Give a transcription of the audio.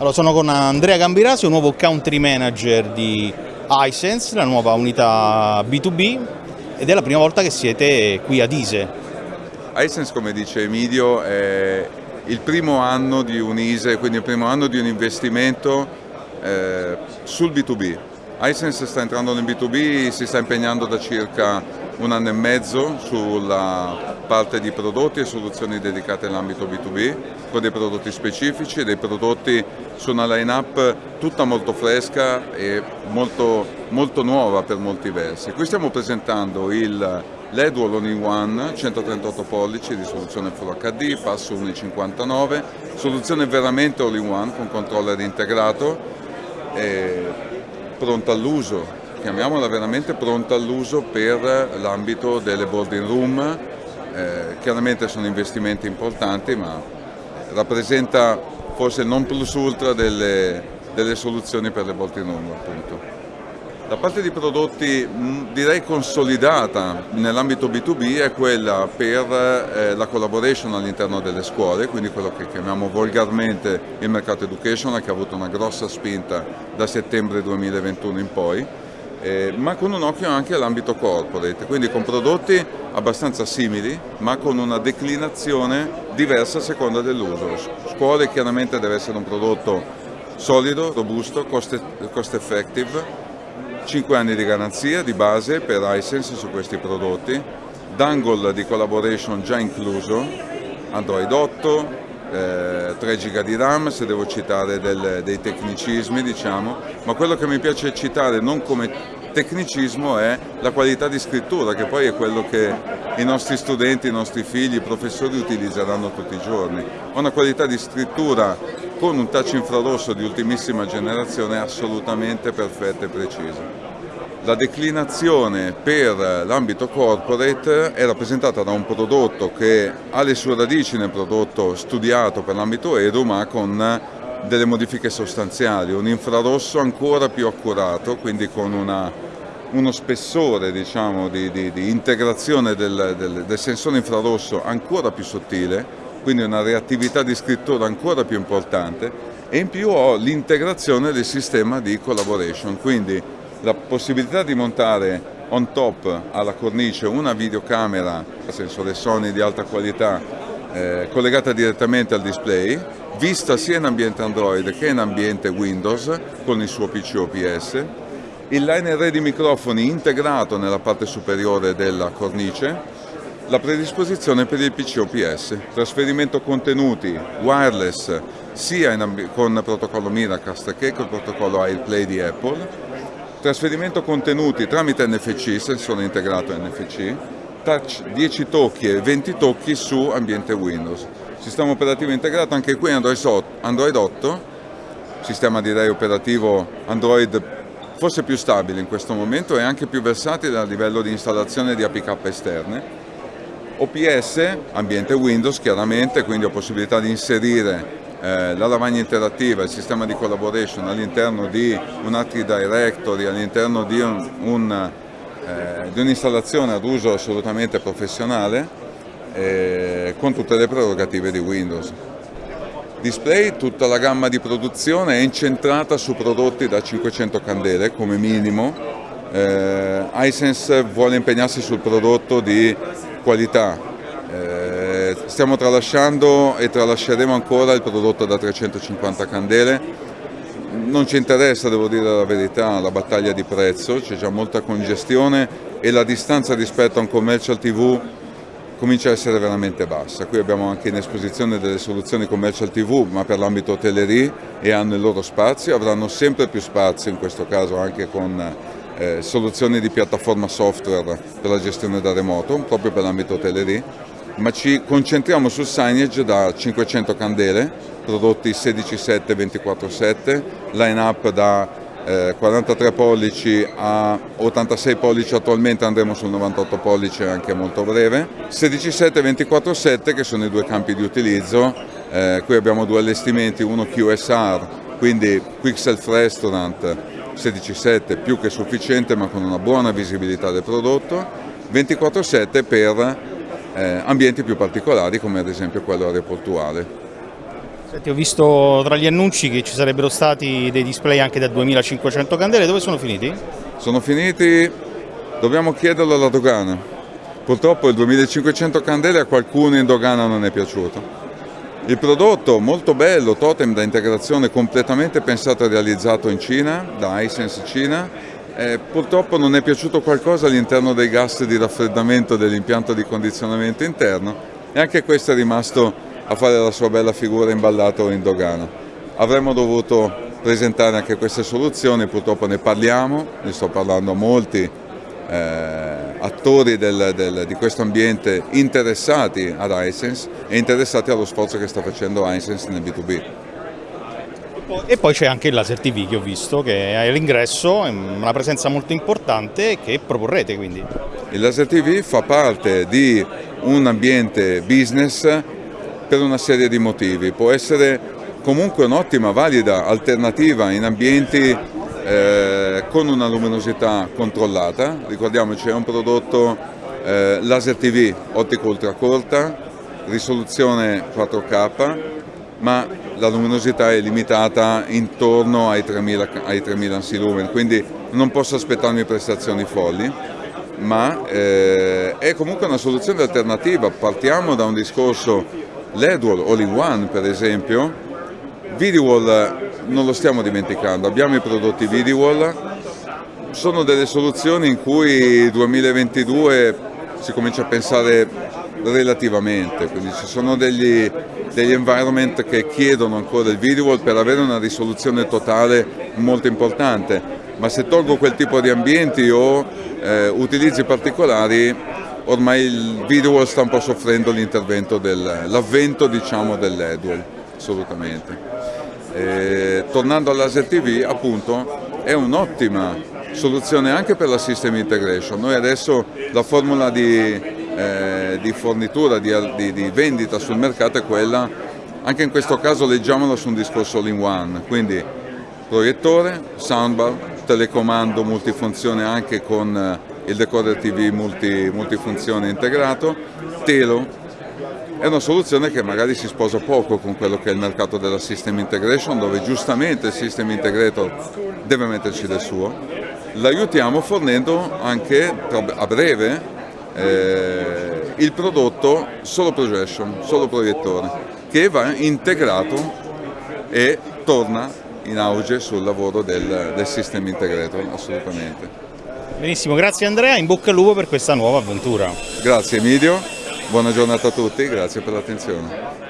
Allora, sono con Andrea Gambirasio, nuovo country manager di iSense, la nuova unità B2B ed è la prima volta che siete qui ad ISE. iSense, come dice Emidio, è il primo anno di un ISE, quindi il primo anno di un investimento eh, sul B2B. iSense sta entrando nel B2B, si sta impegnando da circa un anno e mezzo sulla parte di prodotti e soluzioni dedicate all'ambito B2B, con dei prodotti specifici, dei prodotti su una line-up tutta molto fresca e molto, molto nuova per molti versi. Qui stiamo presentando il LED All-in-One 138 pollici di soluzione Full HD, passo 1.59, soluzione veramente all-in-one con controller integrato, pronta all'uso, chiamiamola veramente pronta all'uso per l'ambito delle boarding room, eh, chiaramente sono investimenti importanti ma rappresenta forse il non plus ultra delle, delle soluzioni per le boarding room appunto. La parte di prodotti direi consolidata nell'ambito B2B è quella per eh, la collaboration all'interno delle scuole, quindi quello che chiamiamo volgarmente il mercato educational che ha avuto una grossa spinta da settembre 2021 in poi eh, ma con un occhio anche all'ambito corporate, quindi con prodotti abbastanza simili ma con una declinazione diversa a seconda dell'uso. Scuole chiaramente deve essere un prodotto solido, robusto, cost, cost effective, 5 anni di garanzia di base per iSense su questi prodotti, dangle di collaboration già incluso, Android 8, eh, 3 giga di RAM se devo citare del, dei tecnicismi diciamo, ma quello che mi piace citare non come tecnicismo è la qualità di scrittura che poi è quello che i nostri studenti, i nostri figli, i professori utilizzeranno tutti i giorni. Una qualità di scrittura con un touch infrarosso di ultimissima generazione assolutamente perfetta e precisa. La declinazione per l'ambito corporate è rappresentata da un prodotto che ha le sue radici nel prodotto studiato per l'ambito Edu ma con delle modifiche sostanziali, un infrarosso ancora più accurato, quindi con una, uno spessore diciamo, di, di, di, integrazione del, del, del sensore infrarosso ancora più sottile, quindi una reattività di scrittura ancora più importante e in più ho l'integrazione del sistema di collaboration, quindi la possibilità di montare on top alla cornice una videocamera, sensore Sony di alta qualità, eh, collegata direttamente al display, vista sia in ambiente Android che in ambiente Windows con il suo PC OPS, il line array di microfoni integrato nella parte superiore della cornice, la predisposizione per il PC OPS, trasferimento contenuti wireless sia con protocollo Miracast che col protocollo AirPlay di Apple, Trasferimento contenuti tramite NFC, sensore integrato NFC, touch 10 tocchi e 20 tocchi su ambiente Windows. Sistema operativo integrato anche qui Android 8, sistema direi operativo Android forse più stabile in questo momento e anche più versatile a livello di installazione di APK esterne. OPS, ambiente Windows chiaramente, quindi ho possibilità di inserire eh, la lavagna interattiva, il sistema di collaboration all'interno di un Active Directory, all'interno di un'installazione un, eh, ad uso assolutamente professionale eh, con tutte le prerogative di Windows. Display, tutta la gamma di produzione è incentrata su prodotti da 500 candele come minimo. Eh, iSense vuole impegnarsi sul prodotto di qualità, stiamo tralasciando e tralasceremo ancora il prodotto da 350 candele. Non ci interessa, devo dire la verità, la battaglia di prezzo, c'è già molta congestione e la distanza rispetto a un commercial TV comincia a essere veramente bassa. Qui abbiamo anche in esposizione delle soluzioni commercial TV, ma per l'ambito hotellerie e hanno il loro spazio, avranno sempre più spazio, in questo caso anche con eh, soluzioni di piattaforma software per la gestione da remoto, proprio per l'ambito hotellerie ma ci concentriamo sul signage da 500 candele, prodotti 16.7 24.7, line up da eh, 43 pollici a 86 pollici attualmente andremo sul 98 pollici anche molto breve. 16.7 e 24.7 che sono i due campi di utilizzo. Eh, qui abbiamo due allestimenti uno QSR quindi Quick Self Restaurant 16.7 più che sufficiente ma con una buona visibilità del prodotto. 24.7 per eh, ambienti più particolari come ad esempio quello aeroportuale. Senti, ho visto tra gli annunci che ci sarebbero stati dei display anche da 2500 candele, dove sono finiti? Sono finiti, dobbiamo chiederlo alla dogana. Purtroppo il 2500 candele a qualcuno in dogana non è piaciuto. Il prodotto molto bello, totem da integrazione completamente pensato e realizzato in Cina, da Hisense Cina, eh, purtroppo non è piaciuto qualcosa all'interno dei gas di raffreddamento dell'impianto di condizionamento interno e anche questo è rimasto a fare la sua bella figura imballato in dogana. Avremmo dovuto presentare anche queste soluzioni, purtroppo ne parliamo, ne sto parlando a molti eh, attori del, del, di questo ambiente interessati ad Hisense e interessati allo sforzo che sta facendo Hisense nel B2B. E poi c'è anche il Laser TV che ho visto, che è all'ingresso, una presenza molto importante che proporrete quindi. Il Laser TV fa parte di un ambiente business per una serie di motivi. Può essere comunque un'ottima, valida alternativa in ambienti eh, con una luminosità controllata. Ricordiamoci è un prodotto eh, laser TV ottica ultracorta, risoluzione 4K, ma la luminosità è limitata intorno ai 3000, ai 3000 ansi lumen, quindi non posso aspettarmi prestazioni folli ma eh, è comunque una soluzione alternativa. Partiamo da un discorso l'Edwall All-in-One per esempio, VideoWall non lo stiamo dimenticando, abbiamo i prodotti VideoWall, sono delle soluzioni in cui 2022 si comincia a pensare relativamente, quindi ci sono degli, degli environment che chiedono ancora il VideoWall per avere una risoluzione totale molto importante, ma se tolgo quel tipo di ambienti o eh, utilizzi particolari ormai il video sta un po' soffrendo l'intervento, l'avvento diciamo, dell'Edwell, assolutamente. E, tornando all'Aser TV, appunto, è un'ottima soluzione anche per la System Integration. Noi adesso la formula di, eh, di fornitura, di, di, di, vendita sul mercato è quella, anche in questo caso leggiamola su un discorso all-in-one, quindi proiettore, soundbar, telecomando multifunzione anche con il decoder TV multi, multifunzione integrato, Telo. È una soluzione che magari si sposa poco con quello che è il mercato della System Integration dove giustamente il System Integrator deve metterci del suo. L'aiutiamo fornendo anche a breve eh, il prodotto solo projection, solo proiettore, che va integrato e torna in auge sul lavoro del, del System Integrator, assolutamente. Benissimo, grazie Andrea, in bocca al lupo per questa nuova avventura. Grazie Emidio, buona giornata a tutti, grazie per l'attenzione.